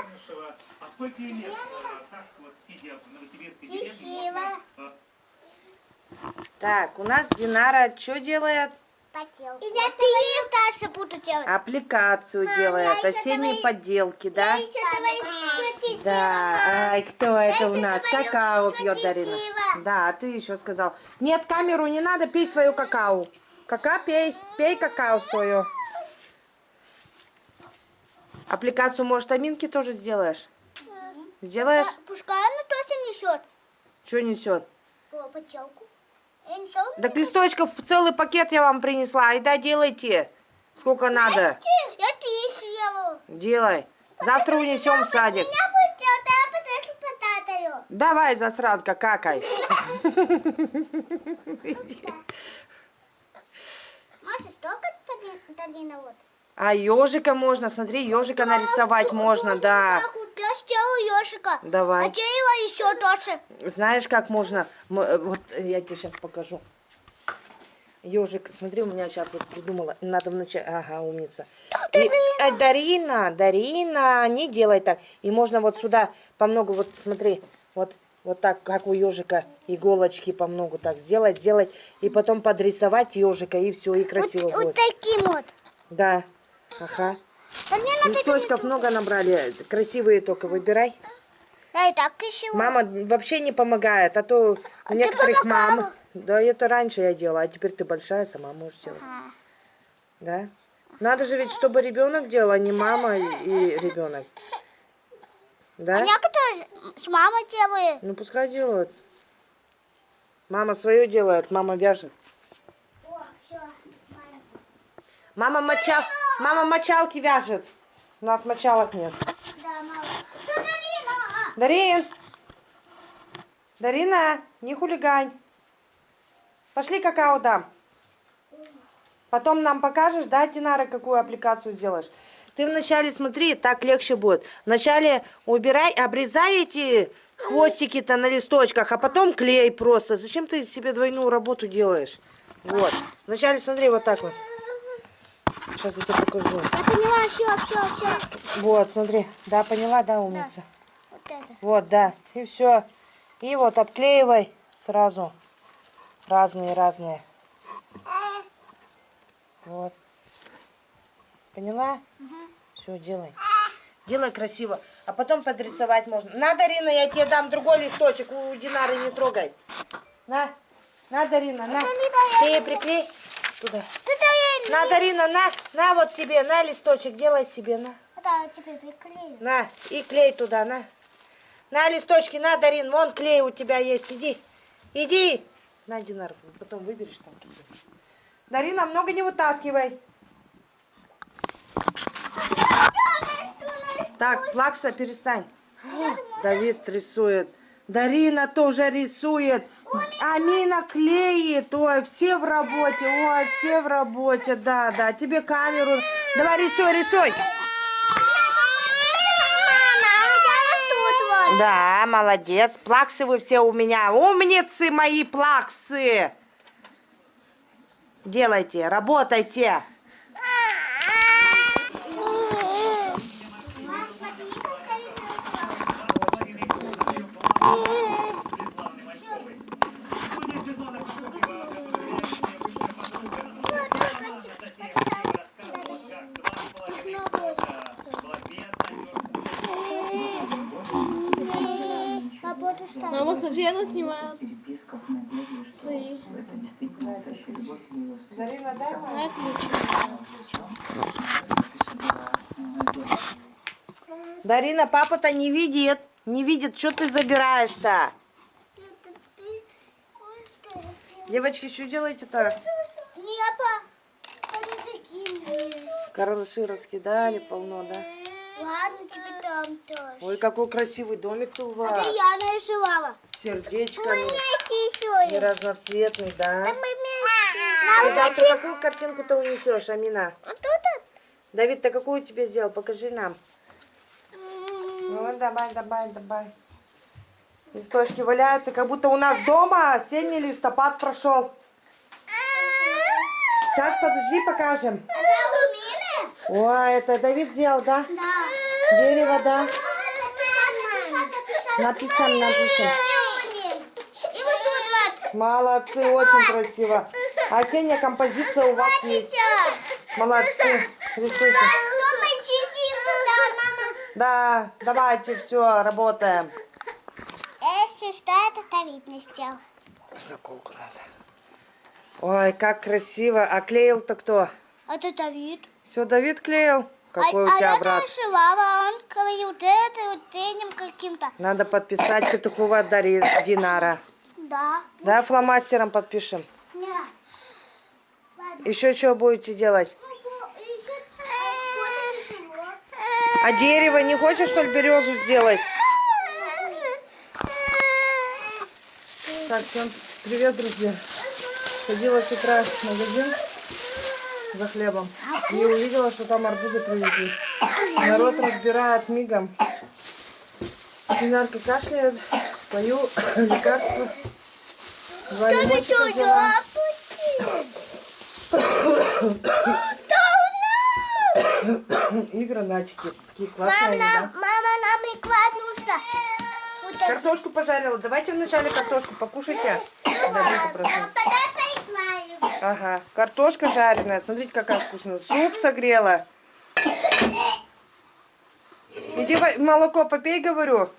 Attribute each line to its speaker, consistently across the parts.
Speaker 1: Чернышева. А сколько ей лет? А, Так вот, сидя в Новосибирской деревне, можно, а,
Speaker 2: Так, у нас Динара что делает?
Speaker 3: Поделку. И я ты ей дальше буду делать.
Speaker 2: Аппликацию делает,
Speaker 3: я ещё
Speaker 2: осенние
Speaker 3: давай-
Speaker 2: поделки, да?
Speaker 3: Я еще тетя
Speaker 2: Да, ай, кто это у нас? Какао пьет Дарина. Да, а ты еще сказал. Нет, камеру не надо, пей свою какао. Кака, пей, пей какао свою. Аппликацию, может, Аминки тоже сделаешь? Сделаешь?
Speaker 3: Пускай она тоже несет
Speaker 2: Что несет?
Speaker 3: по поделку. Я несу.
Speaker 2: Так листочков целый пакет я вам принесла. Айда, делайте. Сколько надо.
Speaker 3: Я есть его.
Speaker 2: Делай. Завтра унесем в садик.
Speaker 3: Я а я.
Speaker 2: Давай, засранка, какай.
Speaker 3: Маша, столько Талина вот.
Speaker 2: А ежика можно, смотри, ежика нарисовать можно, да.
Speaker 3: Вот я сделаю ежика.
Speaker 2: Давай.
Speaker 3: А его еще тоже.
Speaker 2: Знаешь, как можно? Э, Вот э, я тебе сейчас покажу. Ежик, смотри, у меня сейчас вот придумала. Надо вначале. Ага, умница. И- э, Дарина, Дарина, не делай так. И можно вот сюда по много, вот смотри, вот, вот так, как у ежика, иголочки по много так сделать, сделать. И потом подрисовать ежика, и все, и красиво
Speaker 3: вот, вот
Speaker 2: будет.
Speaker 3: таким вот.
Speaker 2: Да, ага.
Speaker 3: Да мне надо
Speaker 2: Листочков много набрали, красивые только выбирай.
Speaker 3: Да и так еще.
Speaker 2: Мама вообще не помогает, а то у
Speaker 3: А ты
Speaker 2: некоторых мам... Да, это раньше я делала, а теперь ты большая, сама можешь делать.
Speaker 3: Ага.
Speaker 2: Да? Надо же ведь, чтобы ребенок делал, а не мама и, ребенок.
Speaker 3: А
Speaker 2: Да?
Speaker 3: некоторые с мамой делают.
Speaker 2: Ну пускай делают. Мама свое делает, мама вяжет.
Speaker 3: О, все.
Speaker 2: Мама мочал, мама мочалки вяжет. У нас мочалок нет.
Speaker 3: Да, мама. Да, Галина!
Speaker 2: Дарин! Дарина, не хулигань. Пошли какао дам. Потом нам покажешь, да, Динара, какую аппликацию сделаешь. Ты вначале смотри, так легче будет. Вначале убирай, обрезай эти хвостики-то на листочках, а потом клей просто. Зачем ты себе двойную работу делаешь? Вот. Вначале смотри вот так вот. Сейчас я тебе покажу.
Speaker 3: Я поняла, все, все, все.
Speaker 2: Вот, смотри. Да, поняла, да, умница?
Speaker 3: Вот это.
Speaker 2: Вот, да. И все. И вот обклеивай сразу. Разные-разные. Вот. Поняла? Все, делай. Делай красиво. А потом подрисовать можно. На, Дарина, я тебе дам другой листочек. У Динары не трогай. На. На, Дарина, на. Ты ей приклей туда.
Speaker 3: Ты дай
Speaker 2: На, Дарина, на. На вот тебе, на листочек. Делай себе, на.
Speaker 3: Да, тебе приклею.
Speaker 2: На, и клей туда, на. На листочки, на, Дарин, вон клей у тебя есть, иди. Иди. На, Динар, потом выберешь там. Дарина, много не вытаскивай. Так, Плакса, перестань. Давид рисует. Дарина тоже рисует. Амина клеит. Ой, все в работе. Ой, все в работе. Да, да. Тебе камеру. Давай рисуй, рисуй.
Speaker 3: Мама, вот.
Speaker 2: Да, молодец. Плаксы вы все у меня. Умницы мои плаксы. Делайте, работайте.
Speaker 1: Светланы Маньковой. Студия Светланы Маньковой
Speaker 3: Работу ставь.
Speaker 4: Мама, смотри, она снимает.
Speaker 5: переписка в надежде, что
Speaker 4: Свои.
Speaker 5: это действительно настоящая любовь ее
Speaker 2: Дарина, дай
Speaker 4: На ключ.
Speaker 2: Дарина, папа-то не видит. Не видит, что ты забираешь-то. Девочки, что делаете-то?
Speaker 3: Небо.
Speaker 2: Карлыши раскидали полно, да?
Speaker 3: Ладно, тебе там тоже.
Speaker 2: Ой, какой красивый домик-то у
Speaker 3: Это
Speaker 2: вас.
Speaker 3: я нарисовала.
Speaker 2: Сердечками. И разноцветный, да?
Speaker 3: Мы вместе.
Speaker 2: Ты завтра какую картинку-то унесешь, Амина?
Speaker 3: А тут
Speaker 2: Давид, ты какую тебе сделал? Покажи нам. Ну, давай, давай, давай. Листочки валяются, как будто у нас дома осенний листопад прошел. Сейчас, подожди, покажем. Ой, это Давид сделал, да?
Speaker 3: Да.
Speaker 2: Дерево, да? Написано, написано.
Speaker 3: И вот тут вот.
Speaker 2: Молодцы, очень красиво. Осенняя композиция у вас есть. Молодцы. Рисуйте. Да, давайте, все, работаем.
Speaker 3: Если что, это ставить не сделал.
Speaker 2: Заколку надо. Ой, как красиво. А клеил-то кто?
Speaker 3: А это Давид.
Speaker 2: Все, Давид клеил? Какой
Speaker 3: а,
Speaker 2: у тебя
Speaker 3: а
Speaker 2: брат?
Speaker 3: это Шивава, он говорил, вот это вот этим каким-то.
Speaker 2: Надо подписать Петухова Дарьи Динара.
Speaker 3: Да.
Speaker 2: Да, фломастером подпишем.
Speaker 3: Нет. Ладно.
Speaker 2: Еще что будете делать?
Speaker 3: Ну, а?
Speaker 2: А дерево не хочешь, что ли, березу сделать? Так, всем привет, друзья. Ходила с утра в магазин за хлебом и увидела, что там арбузы привезли. Народ разбирает мигом. Динарка кашляет, пою лекарства. Два лимончика взяла. И гранатики. Такие классные,
Speaker 3: Мама,
Speaker 2: они, да?
Speaker 3: мама, нам и клад нужно. Вот это.
Speaker 2: Картошку пожарила. Давайте вначале картошку покушайте. Давайте просто.
Speaker 3: А.
Speaker 2: Ага, картошка жареная. Смотрите, какая вкусная. Суп согрела. Иди молоко попей, говорю.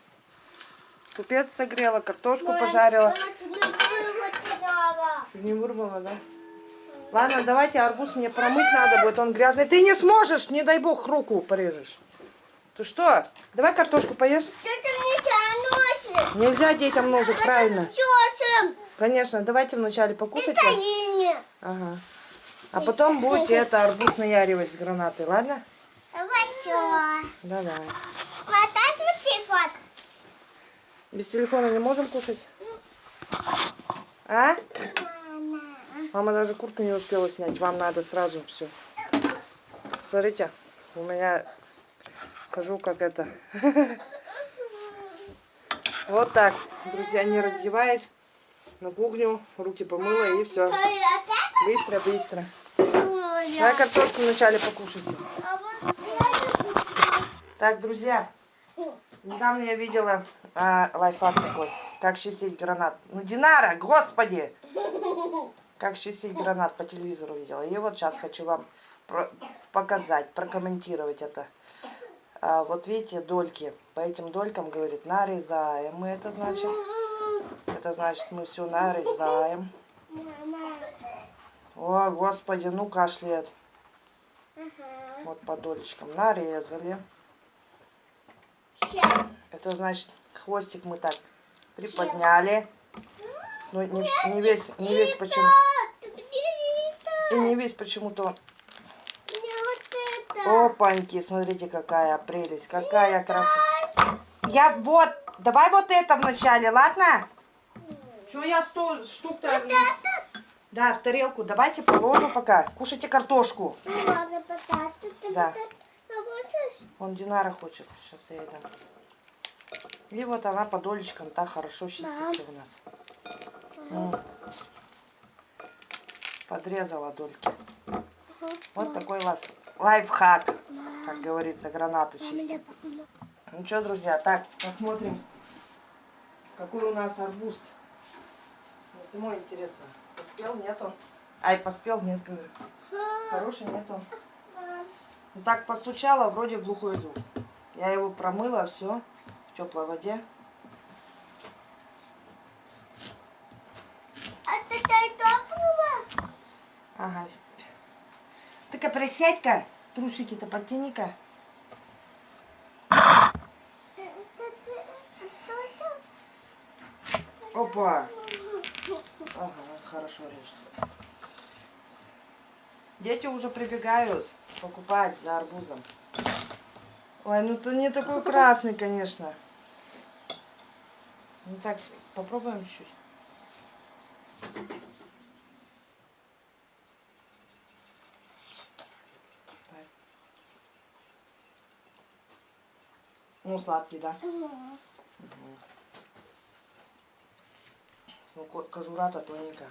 Speaker 2: Супец согрела, картошку пожарила. Чуть не вырвала, да? Ладно, давайте арбуз мне промыть надо будет, он грязный. Ты не сможешь, не дай бог, руку порежешь. Ты что? Давай картошку поешь.
Speaker 3: Что ты мне носишь?
Speaker 2: Нельзя детям ножик, правильно.
Speaker 3: Тёсом.
Speaker 2: Конечно, давайте вначале покушайте.
Speaker 3: Это Ине.
Speaker 2: Ага. А потом будете это арбуз наяривать с гранатой, ладно?
Speaker 3: Вот
Speaker 2: Давай.
Speaker 3: Мотай свой телефон.
Speaker 2: Без телефона не можем кушать? А? Мама даже куртку не успела снять. Вам надо сразу все. Смотрите, у меня хожу как это. Вот так, друзья, не раздеваясь, на кухню, руки помыла и все. Быстро, быстро. Давай картошку вначале покушайте. Так, друзья, недавно я видела а, лайфхак такой, как чистить гранат. Ну, Динара, господи! Как чистить гранат по телевизору видела. И вот сейчас хочу вам показать, прокомментировать это. А, вот видите, дольки. По этим долькам, говорит, нарезаем мы это значит. Это значит, мы все нарезаем. О, господи, ну кашляет. Вот по долечкам нарезали. Это значит, хвостик мы так приподняли. Ну, не, не весь, не весь почему. И не весь почему-то. Опаньки, смотрите, какая прелесть, какая красота. Я вот, давай вот это вначале, ладно? Что я сто штук-то... Да, в тарелку. Давайте положу пока. Кушайте картошку. Да. Он Динара хочет. Сейчас я ей дам. И вот она по долечкам так хорошо чистится у нас. Подрезала дольки. Вот такой лайф, лайфхак, как говорится, гранаты чистить. Ну что, друзья, так, посмотрим, какой у нас арбуз. Самой интересно, поспел, нет он? Ай, поспел, нет, говорю. Хороший, нет он. Ну, так постучала, вроде глухой звук. Я его промыла, все, в теплой воде. Ага. Ты-ка присядь-ка, трусики-то подтяни-ка. Опа. Ага, хорошо режется. Дети уже прибегают покупать за арбузом. Ой, ну ты не такой красный, конечно. Ну так, попробуем чуть. Так. Ну, сладкий, да? Мгм. casurata tonica